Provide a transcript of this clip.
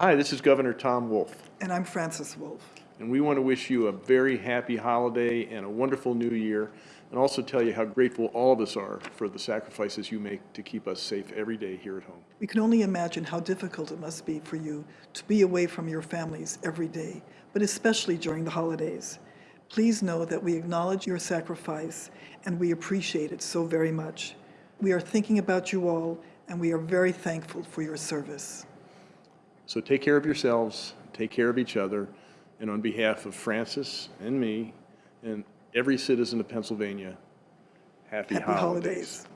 Hi, this is Governor Tom Wolf, And I'm Frances Wolf. and we want to wish you a very happy holiday and a wonderful new year, and also tell you how grateful all of us are for the sacrifices you make to keep us safe every day here at home. We can only imagine how difficult it must be for you to be away from your families every day, but especially during the holidays. Please know that we acknowledge your sacrifice and we appreciate it so very much. We are thinking about you all and we are very thankful for your service. So take care of yourselves, take care of each other, and on behalf of Frances and me and every citizen of Pennsylvania, happy, Happy holidays.